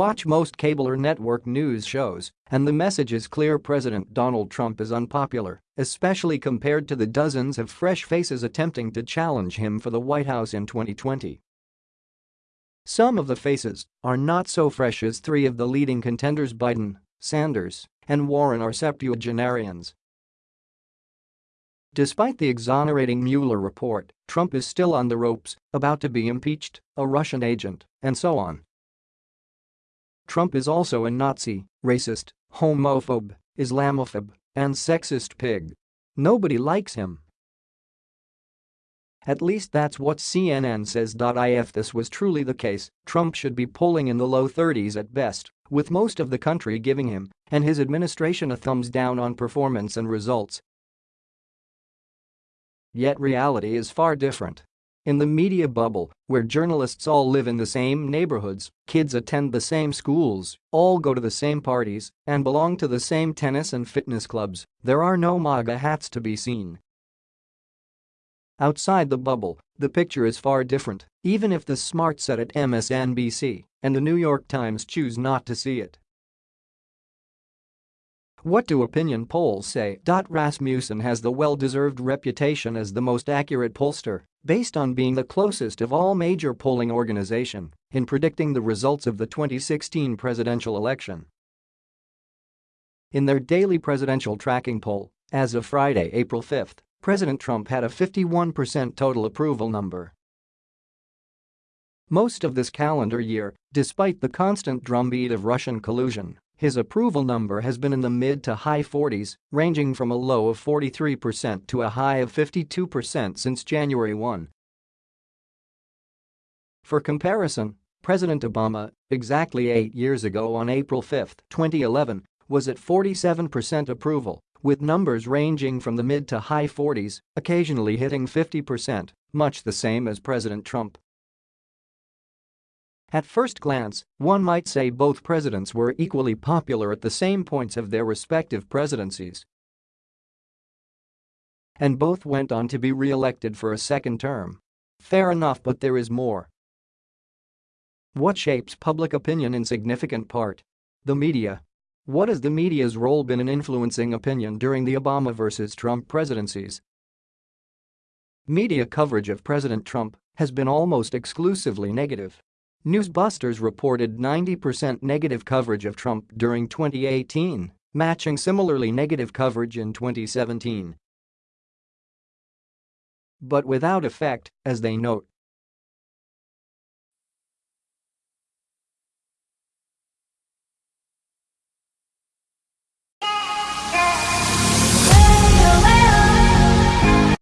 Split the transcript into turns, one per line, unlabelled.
Watch most cable or network news shows, and the message is clear President Donald Trump is unpopular, especially compared to the dozens of fresh faces attempting to challenge him for the White House in 2020. Some of the faces are not so fresh as three of the leading contenders Biden, Sanders, and Warren are septuagenarians. Despite the exonerating Mueller report, Trump is still on the ropes, about to be impeached, a Russian agent, and so on. Trump is also a Nazi, racist, homophobe, Islamophobe, and sexist pig. Nobody likes him. At least that's what CNN says. If this was truly the case, Trump should be polling in the low 30s at best, with most of the country giving him and his administration a thumbs down on performance and results. Yet reality is far different. In the media bubble, where journalists all live in the same neighborhoods, kids attend the same schools, all go to the same parties, and belong to the same tennis and fitness clubs, there are no MAGA hats to be seen. Outside the bubble, the picture is far different, even if the smart set at MSNBC and the New York Times choose not to see it. What do opinion polls say? Rasmussen has the well-deserved reputation as the most accurate pollster, based on being the closest of all major polling organization in predicting the results of the 2016 presidential election. In their daily presidential tracking poll, as of Friday, April 5, President Trump had a 51% total approval number. Most of this calendar year, despite the constant drumbeat of Russian collusion, his approval number has been in the mid to high 40s, ranging from a low of 43% to a high of 52% since January 1. For comparison, President Obama, exactly eight years ago on April 5, 2011, was at 47% approval with numbers ranging from the mid to high 40s, occasionally hitting 50%, much the same as President Trump. At first glance, one might say both presidents were equally popular at the same points of their respective presidencies. And both went on to be re-elected for a second term. Fair enough but there is more. What shapes public opinion in significant part? The media, what has the media's role been in influencing opinion during the Obama versus Trump presidencies? Media coverage of President Trump has been almost exclusively negative. Newsbusters reported 90% negative coverage of Trump during 2018, matching similarly negative coverage in 2017. But without effect, as they note,